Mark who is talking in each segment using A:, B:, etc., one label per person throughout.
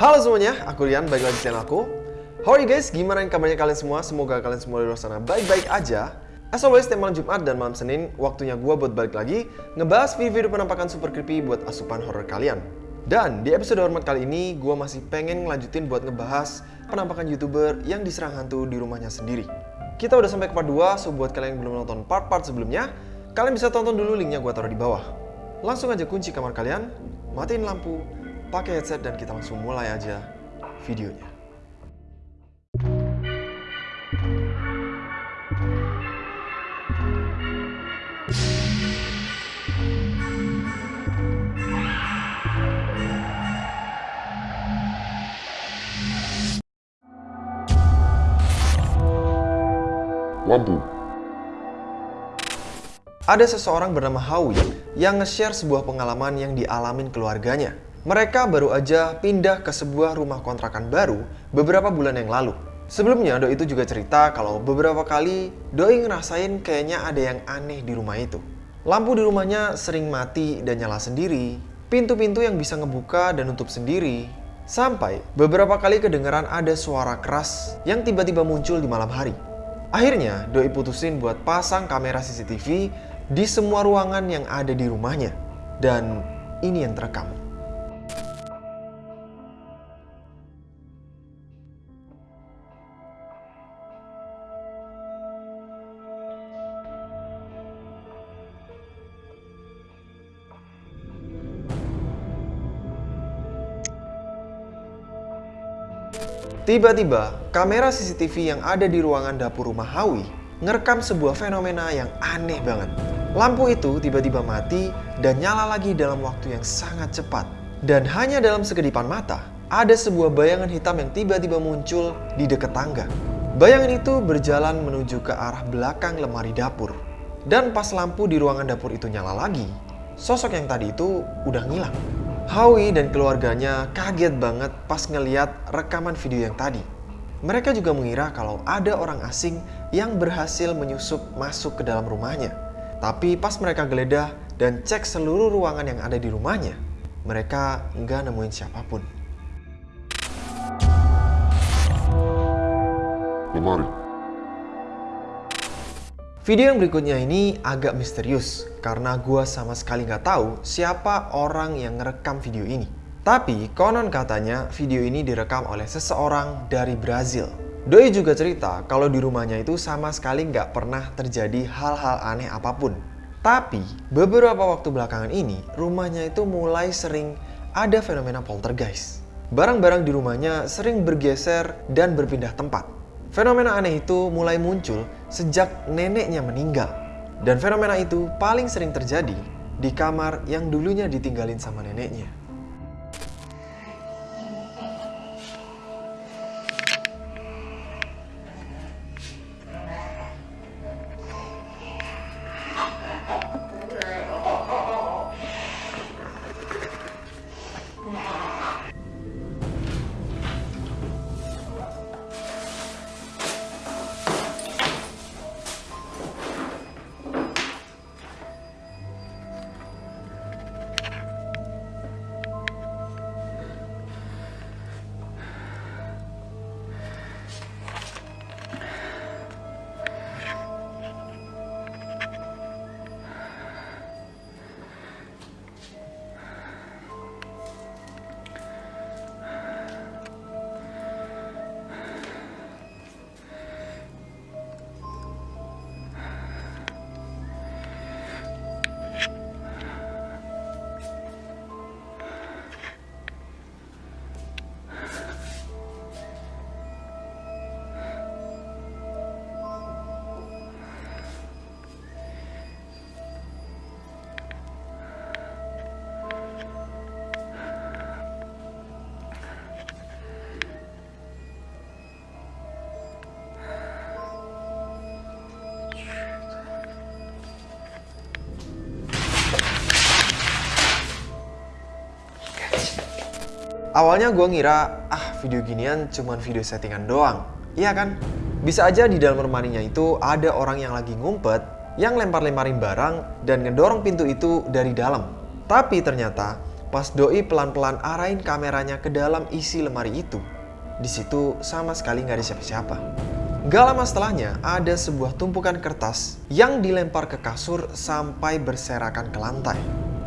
A: Halo semuanya, aku Rian, balik lagi di channel aku. How are you guys? Gimana kabarnya kalian semua? Semoga kalian semua di luar sana baik-baik aja. As always, tiap malam Jumat dan malam Senin, waktunya gua buat balik lagi ngebahas video-video penampakan super creepy buat asupan horror kalian. Dan di episode hormat kali ini, gua masih pengen ngelanjutin buat ngebahas penampakan youtuber yang diserang hantu di rumahnya sendiri. Kita udah sampai ke part 2, so buat kalian yang belum nonton part-part sebelumnya, kalian bisa tonton dulu linknya gua taruh di bawah. Langsung aja kunci kamar kalian, matiin lampu, pakai headset dan kita langsung mulai aja videonya.
B: Lampu.
A: Ada seseorang bernama Howie yang nge-share sebuah pengalaman yang dialamin keluarganya. Mereka baru aja pindah ke sebuah rumah kontrakan baru beberapa bulan yang lalu. Sebelumnya, Doi itu juga cerita kalau beberapa kali Doi ngerasain kayaknya ada yang aneh di rumah itu. Lampu di rumahnya sering mati dan nyala sendiri, pintu-pintu yang bisa ngebuka dan nutup sendiri, sampai beberapa kali kedengeran ada suara keras yang tiba-tiba muncul di malam hari. Akhirnya, Doi putusin buat pasang kamera CCTV di semua ruangan yang ada di rumahnya. Dan ini yang terekam. Tiba-tiba, kamera CCTV yang ada di ruangan dapur rumah Howie ngerekam sebuah fenomena yang aneh banget. Lampu itu tiba-tiba mati dan nyala lagi dalam waktu yang sangat cepat. Dan hanya dalam sekedipan mata, ada sebuah bayangan hitam yang tiba-tiba muncul di dekat tangga. Bayangan itu berjalan menuju ke arah belakang lemari dapur. Dan pas lampu di ruangan dapur itu nyala lagi, sosok yang tadi itu udah ngilang. Howie dan keluarganya kaget banget pas ngeliat rekaman video yang tadi. Mereka juga mengira kalau ada orang asing yang berhasil menyusup masuk ke dalam rumahnya. Tapi pas mereka geledah dan cek seluruh ruangan yang ada di rumahnya, mereka nggak nemuin siapa pun.
B: Lemari.
A: Video yang berikutnya ini agak misterius karena gua sama sekali nggak tahu siapa orang yang ngerekam video ini. Tapi konon katanya video ini direkam oleh seseorang dari Brazil. Doi juga cerita kalau di rumahnya itu sama sekali nggak pernah terjadi hal-hal aneh apa pun. Tapi beberapa waktu belakangan ini rumahnya itu mulai sering ada fenomena poltergeist. Barang-barang di rumahnya sering bergeser dan berpindah tempat. Fenomena aneh itu mulai muncul sejak neneknya meninggal. Dan fenomena itu paling sering terjadi di kamar yang dulunya ditinggalin sama neneknya. Awalnya gue ngira, ah video ginian cuman video settingan doang. Iya kan? Bisa aja di dalam lemarinya itu ada orang yang lagi ngumpet, yang lempar-lemparin barang dan ngedorong pintu itu dari dalam. Tapi ternyata pas Doi pelan-pelan arahin kameranya ke dalam isi lemari itu, di situ sama sekali nggak ada siapa-siapa. Gak lama setelahnya, ada sebuah tumpukan kertas yang dilempar ke kasur sampai berserakan ke lantai.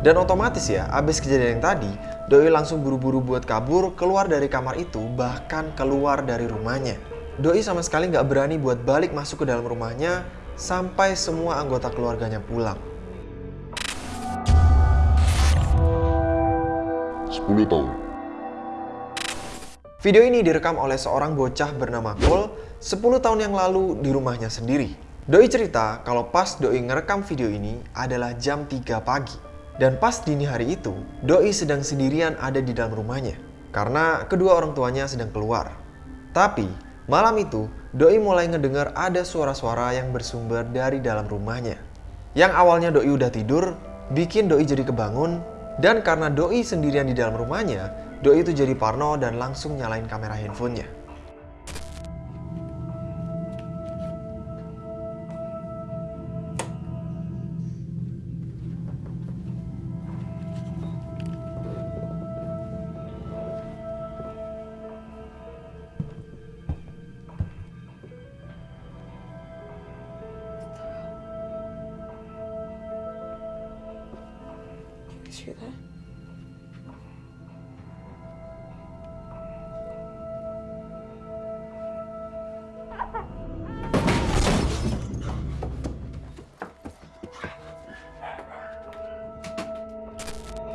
A: Dan otomatis ya, abis kejadian yang tadi, Doi langsung buru-buru buat kabur keluar dari kamar itu, bahkan keluar dari rumahnya. Doi sama sekali nggak berani buat balik masuk ke dalam rumahnya sampai semua anggota keluarganya pulang.
B: 10 tahun.
A: Video ini direkam oleh seorang bocah bernama Cole 10 tahun yang lalu di rumahnya sendiri. Doi cerita kalau pas Doi ngerekam video ini adalah jam 3 pagi. Dan pas dini hari itu, Doi sedang sendirian ada di dalam rumahnya. Karena kedua orang tuanya sedang keluar. Tapi, malam itu, Doi mulai ngedengar ada suara-suara yang bersumber dari dalam rumahnya. Yang awalnya Doi udah tidur, bikin Doi jadi kebangun, dan karena Doi sendirian di dalam rumahnya, Doi itu jadi parno dan langsung nyalain kamera handphonenya.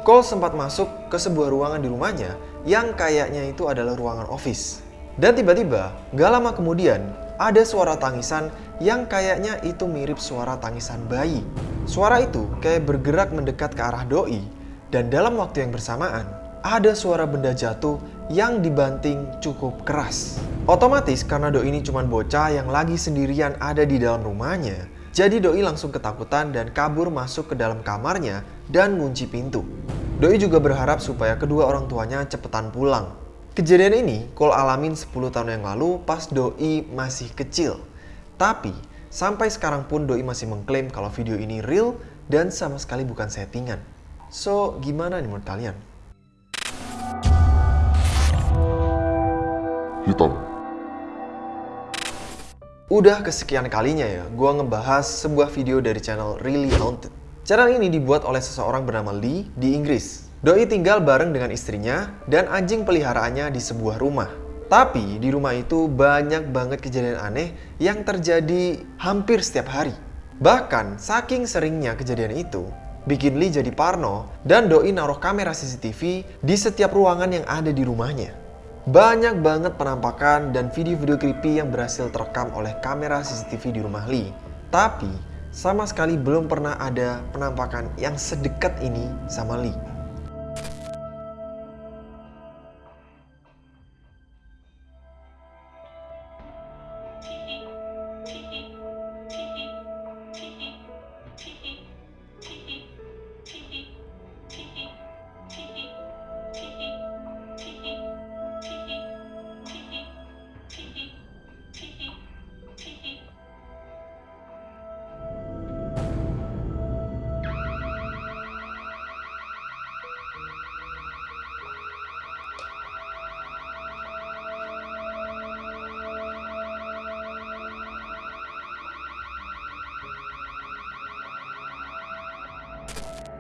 A: Cole sempat masuk ke sebuah ruangan di rumahnya yang kayaknya itu adalah ruangan office. Dan tiba-tiba, gak lama kemudian, ada suara tangisan yang kayaknya itu mirip suara tangisan bayi. Suara itu kayak bergerak mendekat ke arah doi, dan dalam waktu yang bersamaan, ada suara benda jatuh yang dibanting cukup keras. Otomatis karena doi ini cuma bocah yang lagi sendirian ada di dalam rumahnya, jadi doi langsung ketakutan dan kabur masuk ke dalam kamarnya dan ngunci pintu. Doi juga berharap supaya kedua orang tuanya cepetan pulang. Kejadian ini Cole alamin 10 tahun yang lalu pas Doi masih kecil. Tapi sampai sekarang pun Doi masih mengklaim kalau video ini real dan sama sekali bukan settingan. So, gimana nih menurut kalian?
B: Hitam.
A: Udah kesekian kalinya ya, gua ngebahas sebuah video dari channel Really Haunted. Channel ini dibuat oleh seseorang bernama Lee di Inggris. Doi tinggal bareng dengan istrinya dan anjing peliharaannya di sebuah rumah. Tapi di rumah itu banyak banget kejadian aneh yang terjadi hampir setiap hari. Bahkan saking seringnya kejadian itu, bikin Lee jadi parno dan Doi naruh kamera CCTV di setiap ruangan yang ada di rumahnya. Banyak banget penampakan dan video-video creepy yang berhasil terekam oleh kamera CCTV di rumah Lee. Tapi, sama sekali belum pernah ada penampakan yang sedekat ini sama Lee.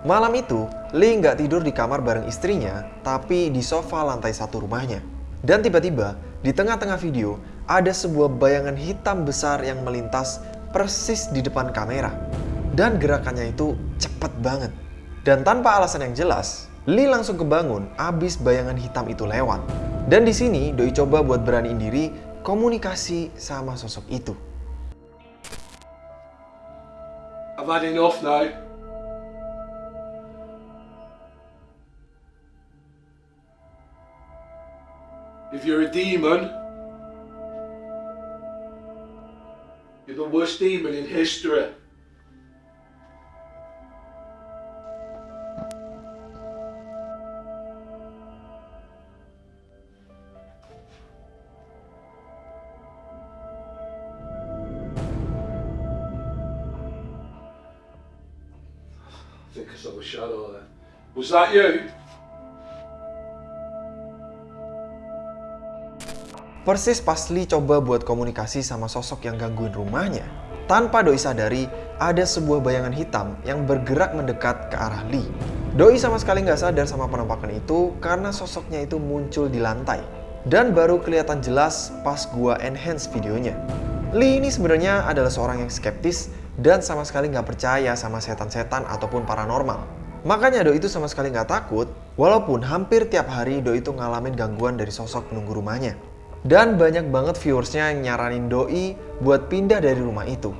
A: Malam itu, Lee nggak tidur di kamar bareng istrinya, tapi di sofa lantai satu rumahnya. Dan tiba-tiba, di tengah-tengah video, ada sebuah bayangan hitam besar yang melintas persis di depan kamera. Dan gerakannya itu cepet banget. Dan tanpa alasan yang jelas, Lee langsung kebangun abis bayangan hitam itu lewat. Dan di sini, Doi coba buat beraniin diri komunikasi sama sosok itu.
C: I've had enough now. If you're a demon, you're the worst demon in history. I think I saw a shadow there. Was that you?
A: Persis pas Lee coba buat komunikasi sama sosok yang gangguin rumahnya, tanpa Doi sadari ada sebuah bayangan hitam yang bergerak mendekat ke arah Lee. Doi sama sekali nggak sadar sama penampakan itu karena sosoknya itu muncul di lantai. Dan baru kelihatan jelas pas gua enhance videonya. Lee ini sebenarnya adalah seorang yang skeptis dan sama sekali nggak percaya sama setan-setan ataupun paranormal. Makanya Doi itu sama sekali nggak takut, walaupun hampir tiap hari Doi itu ngalamin gangguan dari sosok penunggu rumahnya. Dan banyak banget viewersnya nyaranin Doi buat pindah dari rumah itu.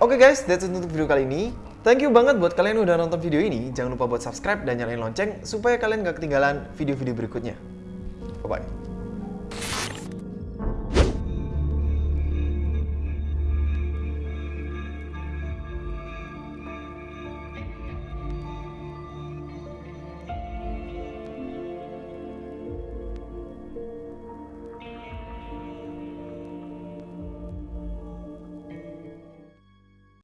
A: Oke guys, that's it untuk video kali ini. Thank you banget buat kalian yang udah nonton video ini. Jangan lupa buat subscribe dan nyalain lonceng supaya kalian gak ketinggalan video-video berikutnya. Bye-bye.